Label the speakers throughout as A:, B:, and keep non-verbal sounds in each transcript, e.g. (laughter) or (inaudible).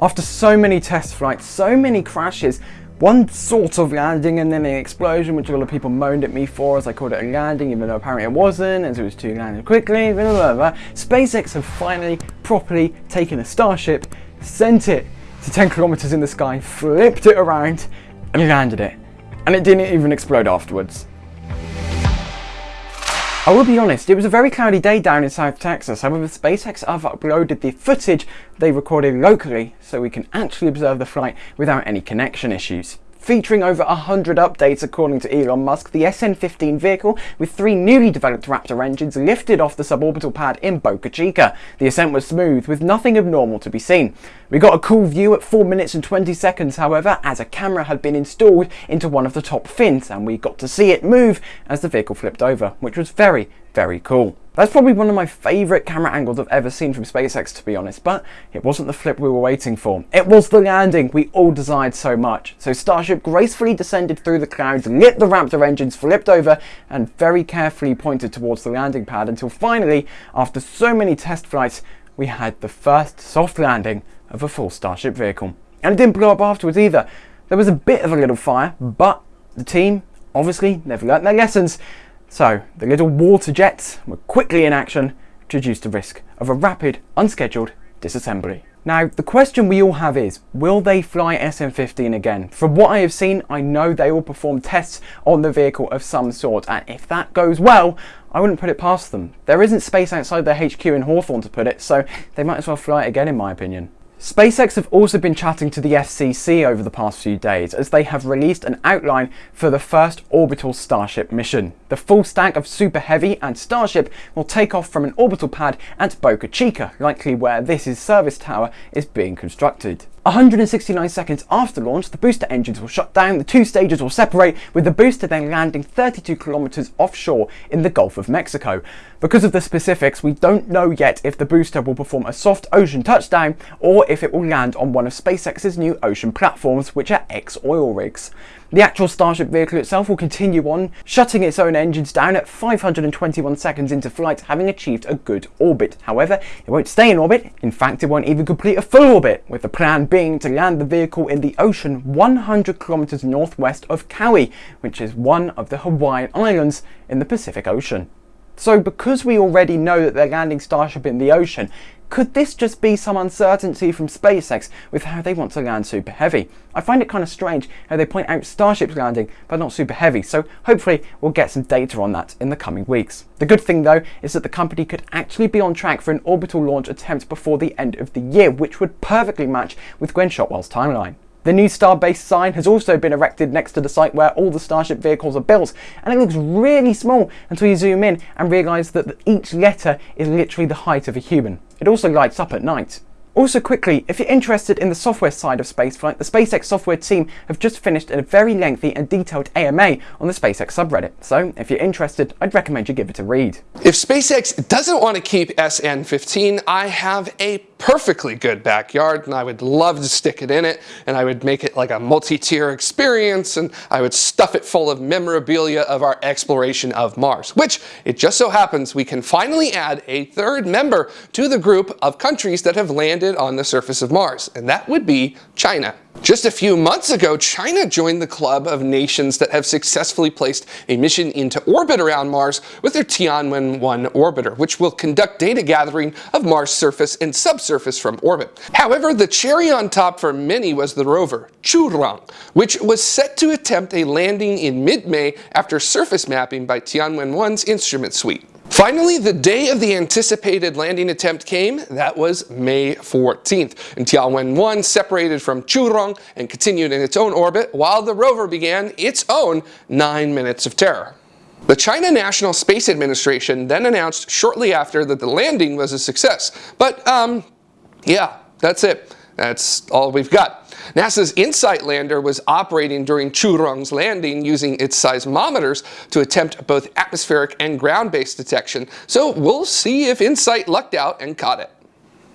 A: After so many test flights, so many crashes, one sort of landing and then an explosion, which a lot of people moaned at me for as I called it a landing, even though apparently it wasn't, as it was too landed quickly, blah, blah, blah. SpaceX have finally properly taken a Starship, sent it to 10 kilometers in the sky, flipped it around, and landed it. And it didn't even explode afterwards. I will be honest, it was a very cloudy day down in South Texas, however SpaceX have uploaded the footage they recorded locally so we can actually observe the flight without any connection issues. Featuring over 100 updates according to Elon Musk, the SN-15 vehicle with three newly developed Raptor engines lifted off the suborbital pad in Boca Chica. The ascent was smooth, with nothing abnormal to be seen. We got a cool view at 4 minutes and 20 seconds however, as a camera had been installed into one of the top fins and we got to see it move as the vehicle flipped over, which was very, very cool. That's probably one of my favourite camera angles I've ever seen from SpaceX to be honest, but it wasn't the flip we were waiting for. It was the landing we all desired so much. So Starship gracefully descended through the clouds, lit the Raptor engines, flipped over and very carefully pointed towards the landing pad until finally, after so many test flights, we had the first soft landing of a full Starship vehicle. And it didn't blow up afterwards either. There was a bit of a little fire, but the team obviously never learnt their lessons so the little water jets were quickly in action to reduce the risk of a rapid, unscheduled disassembly. Now, the question we all have is, will they fly SN-15 again? From what I have seen, I know they will perform tests on the vehicle of some sort, and if that goes well, I wouldn't put it past them. There isn't space outside their HQ in Hawthorne to put it, so they might as well fly it again in my opinion. SpaceX have also been chatting to the FCC over the past few days as they have released an outline for the first orbital Starship mission. The full stack of Super Heavy and Starship will take off from an orbital pad at Boca Chica, likely where this is service tower is being constructed. 169 seconds after launch, the booster engines will shut down, the two stages will separate, with the booster then landing 32 kilometers offshore in the Gulf of Mexico. Because of the specifics, we don't know yet if the booster will perform a soft ocean touchdown or if it will land on one of SpaceX's new ocean platforms, which are X-oil rigs. The actual Starship vehicle itself will continue on, shutting its own engines down at 521 seconds into flight, having achieved a good orbit. However, it won't stay in orbit, in fact it won't even complete a full orbit, with the plan being to land the vehicle in the ocean 100 kilometers northwest of Kauai, which is one of the Hawaiian Islands in the Pacific Ocean. So because we already know that they're landing Starship in the ocean, could this just be some uncertainty from SpaceX with how they want to land Super Heavy? I find it kind of strange how they point out Starship's landing but not Super Heavy, so hopefully we'll get some data on that in the coming weeks. The good thing though is that the company could actually be on track for an orbital launch attempt before the end of the year, which would perfectly match with Gwynne Shotwell's timeline. The new Starbase sign has also been erected next to the site where all the Starship vehicles are built, and it looks really small until you zoom in and realise that each letter is literally the height of a human. It also lights up at night. Also quickly, if you're interested in the software side of spaceflight, the SpaceX software team have just finished a very lengthy and detailed AMA on the SpaceX subreddit, so if you're interested, I'd recommend you give it a read.
B: If SpaceX doesn't want to keep SN15, I have a perfectly good backyard and I would love to stick it in it and I would make it like a multi-tier experience and I would stuff it full of memorabilia of our exploration of Mars, which it just so happens we can finally add a third member to the group of countries that have landed on the surface of Mars, and that would be China. Just a few months ago, China joined the club of nations that have successfully placed a mission into orbit around Mars with their Tianwen-1 orbiter, which will conduct data gathering of Mars surface and subsurface from orbit. However, the cherry on top for many was the rover, Zhurong, which was set to attempt a landing in mid-May after surface mapping by Tianwen-1's instrument suite. Finally, the day of the anticipated landing attempt came. That was May 14th. And Tianwen-1 separated from Zhurong and continued in its own orbit while the rover began its own nine minutes of terror. The China National Space Administration then announced shortly after that the landing was a success. But, um, yeah, that's it. That's all we've got. NASA's InSight lander was operating during Zhurong's landing using its seismometers to attempt both atmospheric and ground-based detection, so we'll see if InSight lucked out and caught it.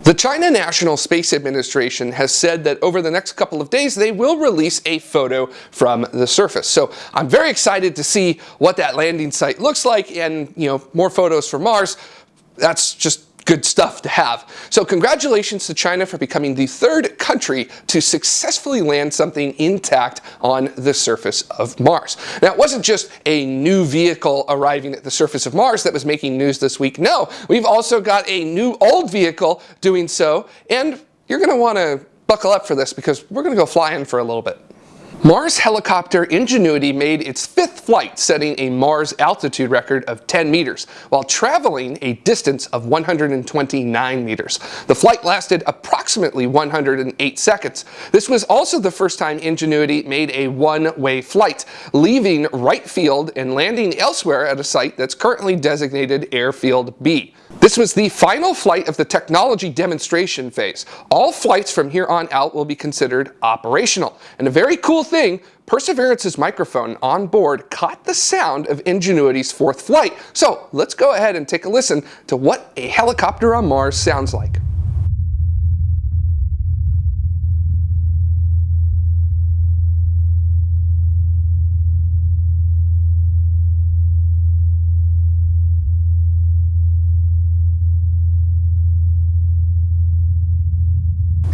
B: The China National Space Administration has said that over the next couple of days they will release a photo from the surface. So I'm very excited to see what that landing site looks like and you know more photos from Mars. That's just good stuff to have. So congratulations to China for becoming the third country to successfully land something intact on the surface of Mars. Now it wasn't just a new vehicle arriving at the surface of Mars that was making news this week. No, we've also got a new old vehicle doing so and you're going to want to buckle up for this because we're going to go flying for a little bit. Mars helicopter Ingenuity made its fifth flight, setting a Mars altitude record of 10 meters, while traveling a distance of 129 meters. The flight lasted approximately 108 seconds. This was also the first time Ingenuity made a one-way flight, leaving Wright Field and landing elsewhere at a site that's currently designated Airfield B. This was the final flight of the technology demonstration phase. All flights from here on out will be considered operational. And a very cool thing, Perseverance's microphone on board caught the sound of Ingenuity's fourth flight. So let's go ahead and take a listen to what a helicopter on Mars sounds like.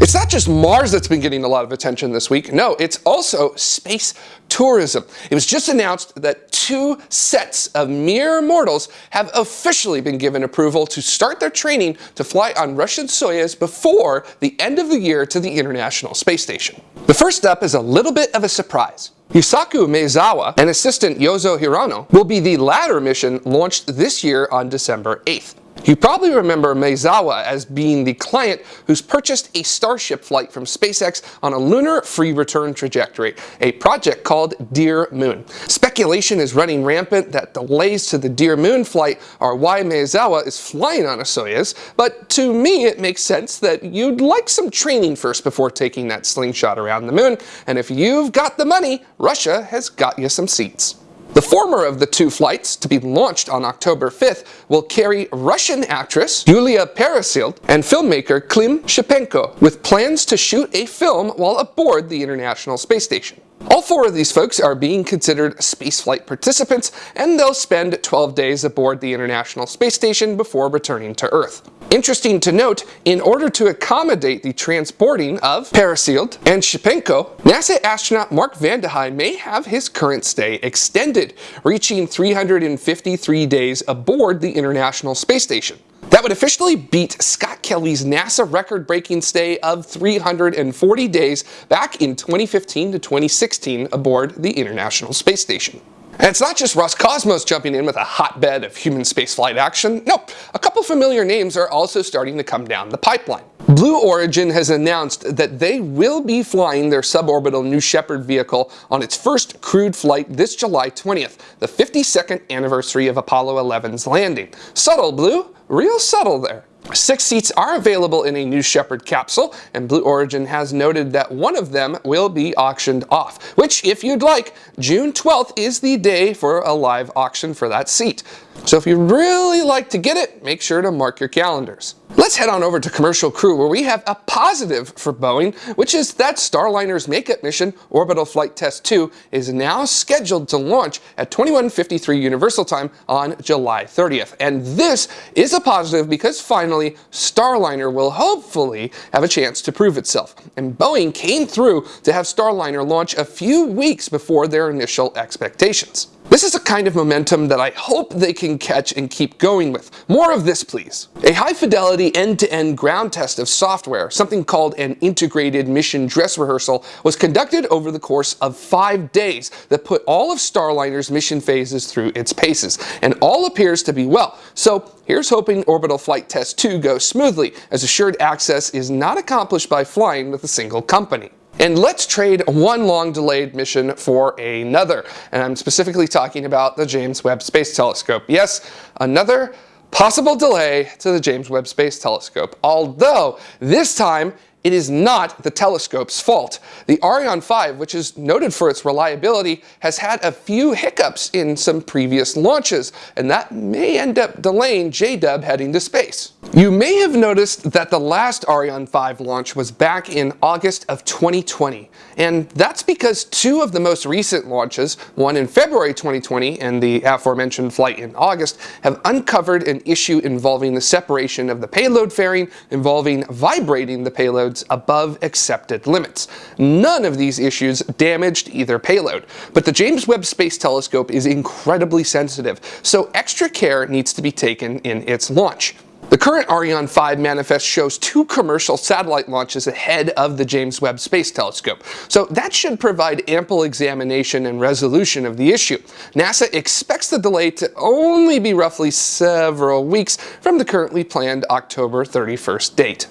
B: It's not just Mars that's been getting a lot of attention this week. No, it's also space tourism. It was just announced that two sets of mere mortals have officially been given approval to start their training to fly on Russian Soyuz before the end of the year to the International Space Station. The first step is a little bit of a surprise. Yusaku Maezawa and assistant Yozo Hirano will be the latter mission launched this year on December 8th. You probably remember Maezawa as being the client who's purchased a Starship flight from SpaceX on a lunar free return trajectory, a project called Dear Moon. Speculation is running rampant that delays to the Dear Moon flight are why Maezawa is flying on a Soyuz, but to me it makes sense that you'd like some training first before taking that slingshot around the moon, and if you've got the money, Russia has got you some seats. The former of the two flights, to be launched on October 5th, will carry Russian actress Yulia Peresild and filmmaker Klim Shipenko, with plans to shoot a film while aboard the International Space Station. All four of these folks are being considered spaceflight participants, and they'll spend 12 days aboard the International Space Station before returning to Earth. Interesting to note, in order to accommodate the transporting of Peresild and Shipenko, NASA astronaut Mark Vande Hei may have his current stay extended, reaching 353 days aboard the International Space Station. That would officially beat Scott Kelly's NASA record-breaking stay of 340 days back in 2015 to 2016 aboard the International Space Station. And it's not just Roscosmos jumping in with a hotbed of human spaceflight action. Nope, a couple familiar names are also starting to come down the pipeline. Blue Origin has announced that they will be flying their suborbital New Shepard vehicle on its first crewed flight this July 20th, the 52nd anniversary of Apollo 11's landing. Subtle, Blue, real subtle there. Six seats are available in a New Shepard capsule, and Blue Origin has noted that one of them will be auctioned off, which, if you'd like, June 12th is the day for a live auction for that seat. So if you really like to get it, make sure to mark your calendars. Let's head on over to Commercial Crew where we have a positive for Boeing, which is that Starliner's makeup mission, Orbital Flight Test 2, is now scheduled to launch at 2153 Universal Time on July 30th. And this is a positive because finally, Starliner will hopefully have a chance to prove itself. And Boeing came through to have Starliner launch a few weeks before their initial expectations. This is a kind of momentum that I hope they can catch and keep going with. More of this, please. A high-fidelity end-to-end ground test of software, something called an integrated mission dress rehearsal, was conducted over the course of five days that put all of Starliner's mission phases through its paces, and all appears to be well. So here's hoping Orbital Flight Test 2 goes smoothly, as assured access is not accomplished by flying with a single company. And let's trade one long delayed mission for another. And I'm specifically talking about the James Webb Space Telescope. Yes, another possible delay to the James Webb Space Telescope. Although this time it is not the telescope's fault. The Ariane 5, which is noted for its reliability, has had a few hiccups in some previous launches, and that may end up delaying JDub heading to space. You may have noticed that the last Ariane 5 launch was back in August of 2020, and that's because two of the most recent launches, one in February 2020 and the aforementioned flight in August, have uncovered an issue involving the separation of the payload fairing involving vibrating the payloads above accepted limits. None of these issues damaged either payload, but the James Webb Space Telescope is incredibly sensitive, so extra care needs to be taken in its launch. The current Ariane 5 manifest shows two commercial satellite launches ahead of the James Webb Space Telescope, so that should provide ample examination and resolution of the issue. NASA expects the delay to only be roughly several weeks from the currently planned October 31st date.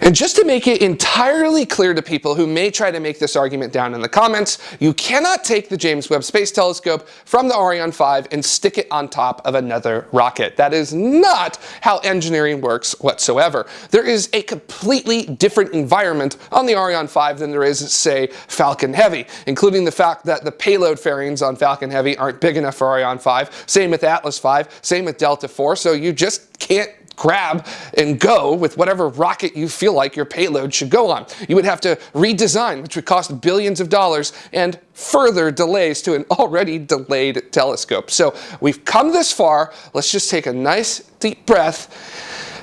B: And just to make it entirely clear to people who may try to make this argument down in the comments, you cannot take the James Webb Space Telescope from the Ariane 5 and stick it on top of another rocket. That is not how engineering works whatsoever. There is a completely different environment on the Ariane 5 than there is, say, Falcon Heavy, including the fact that the payload fairings on Falcon Heavy aren't big enough for Ariane 5, same with Atlas 5, same with Delta 4, so you just can't grab and go with whatever rocket you feel like your payload should go on. You would have to redesign, which would cost billions of dollars and further delays to an (laughs) already delayed telescope. So we've come this far. Let's just take a nice deep breath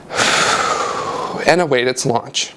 B: (sighs) and await its launch.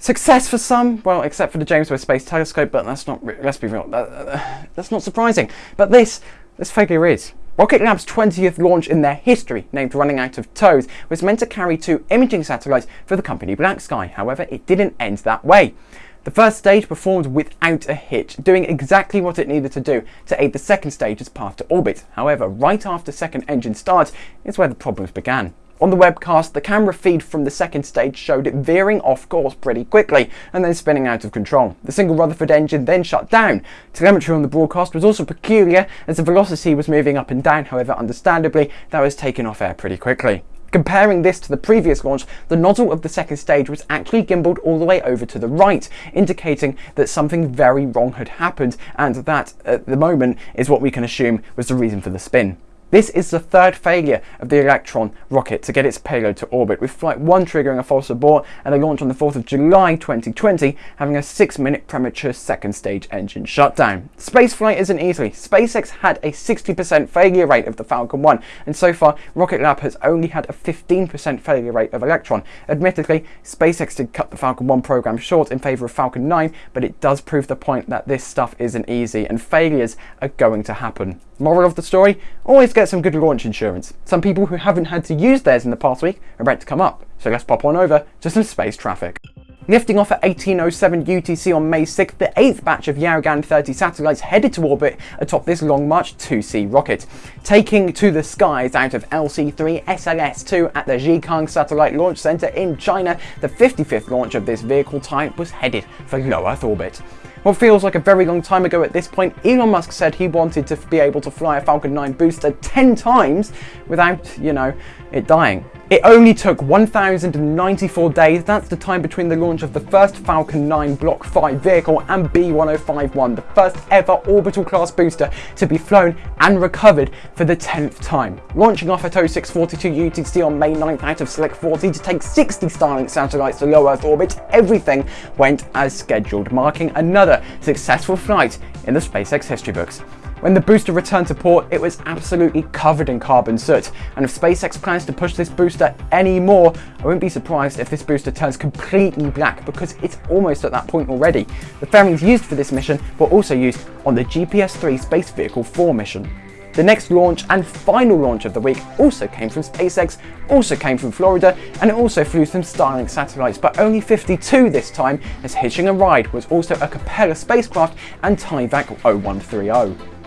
A: Success for some, well, except for the James Webb Space Telescope, but that's not, let's be real, that's not surprising. But this, this failure is. Rocket Lab's 20th launch in their history, named Running Out of Toes, was meant to carry two imaging satellites for the company Black Sky. However, it didn't end that way. The first stage performed without a hitch, doing exactly what it needed to do to aid the second stage's path to orbit. However, right after second engine start is where the problems began. On the webcast, the camera feed from the second stage showed it veering off course pretty quickly and then spinning out of control. The single Rutherford engine then shut down. Telemetry on the broadcast was also peculiar as the velocity was moving up and down, however understandably that was taken off air pretty quickly. Comparing this to the previous launch, the nozzle of the second stage was actually gimbaled all the way over to the right, indicating that something very wrong had happened and that, at the moment, is what we can assume was the reason for the spin. This is the third failure of the Electron rocket to get its payload to orbit, with Flight 1 triggering a false abort and a launch on the 4th of July 2020 having a 6-minute premature second stage engine shutdown. Spaceflight isn't easy. SpaceX had a 60% failure rate of the Falcon 1, and so far Rocket Lab has only had a 15% failure rate of Electron. Admittedly, SpaceX did cut the Falcon 1 program short in favour of Falcon 9, but it does prove the point that this stuff isn't easy, and failures are going to happen. Moral of the story, always get some good launch insurance. Some people who haven't had to use theirs in the past week are about to come up, so let's pop on over to some space traffic. Lifting off at 1807 UTC on May 6th, the eighth batch of Yaogan 30 satellites headed to orbit atop this Long March 2C rocket. Taking to the skies out of LC-3 SLS-2 at the Jiuquan Satellite Launch Center in China, the 55th launch of this vehicle type was headed for low Earth orbit. What feels like a very long time ago at this point, Elon Musk said he wanted to be able to fly a Falcon 9 booster 10 times without, you know, it dying. It only took 1,094 days, that's the time between the launch of the first Falcon 9 Block 5 vehicle and B1051, the first ever orbital class booster to be flown and recovered for the 10th time. Launching off at 0642 UTC on May 9th out of SLC-40 to take 60 Starlink satellites to low Earth orbit, everything went as scheduled, marking another successful flight in the SpaceX history books. When the booster returned to port, it was absolutely covered in carbon soot, and if SpaceX plans to push this booster any more, I wouldn't be surprised if this booster turns completely black because it's almost at that point already. The fairings used for this mission were also used on the GPS-3 Space Vehicle 4 mission. The next launch and final launch of the week also came from SpaceX, also came from Florida, and it also flew some Starlink satellites, but only 52 this time, as Hitching a Ride was also a Capella spacecraft and Tyvak 0130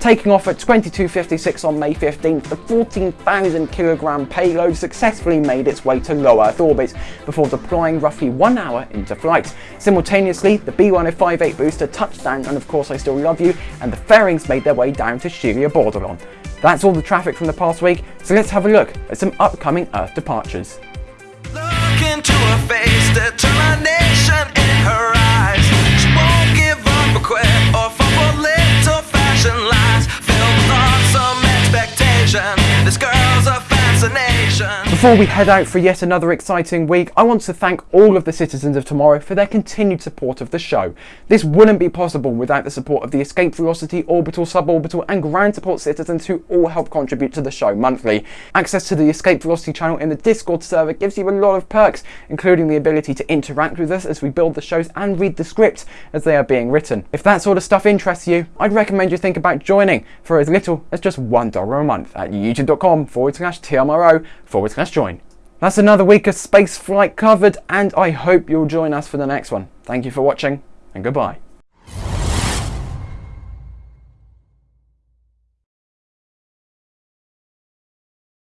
A: taking off at 22.56 on May 15th, the 14,000 kilogram payload successfully made its way to low Earth orbit before deploying roughly one hour into flight. Simultaneously, the B1058 booster touched down on Of Course I Still Love You and the fairings made their way down to Shelia Bordelon. That's all the traffic from the past week, so let's have a look at some upcoming Earth departures. Face, determination
C: in her eyes. She won't give up a. This girl's a fascination.
A: Before we head out for yet another exciting week, I want to thank all of the citizens of tomorrow for their continued support of the show. This wouldn't be possible without the support of the Escape Velocity, Orbital, Suborbital and Ground Support citizens who all help contribute to the show monthly. Access to the Escape Velocity channel in the Discord server gives you a lot of perks, including the ability to interact with us as we build the shows and read the scripts as they are being written. If that sort of stuff interests you, I'd recommend you think about joining for as little as just $1 a month at youtube.com forward slash TMRO forward slash join. That's another week of space flight covered, and I hope you'll join us for the next one. Thank you for watching, and goodbye.